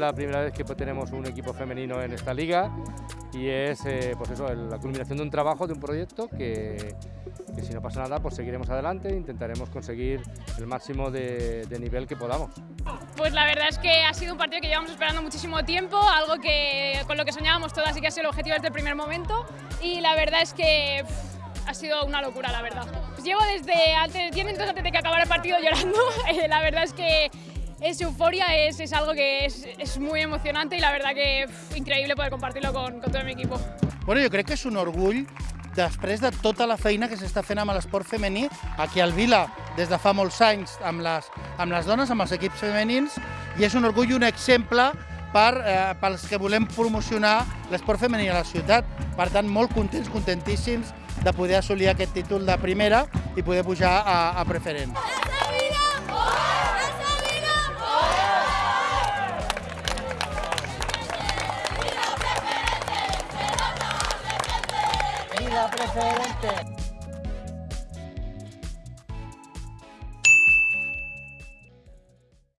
la primera vez que tenemos un equipo femenino en esta liga y es eh, pues eso, la culminación de un trabajo, de un proyecto que, que si no pasa nada pues seguiremos adelante e intentaremos conseguir el máximo de, de nivel que podamos. Pues la verdad es que ha sido un partido que llevamos esperando muchísimo tiempo, algo que con lo que soñábamos todas y que ha sido el objetivo desde el primer momento y la verdad es que pff, ha sido una locura, la verdad. Pues llevo desde antes, 10 minutos antes de que acabara el partido llorando, eh, la verdad es que es euforia, es, es algo que es, es, muy emocionante y la verdad que pff, increïble poder compartirlo con, con todo mi equipo. Bueno, jo crec que és un orgull després de tota la feina que s'està fent amb l'esport femení aquí al Vila des de fa molts anys amb les, amb les dones, amb els equips femenins i és un orgull i un exemple per, eh, pels que volem promocionar l'esport femení a la ciutat. Per tant, molt contents, contentíssims de poder assolir aquest títol de primera i poder pujar a, a preferent. Preferente.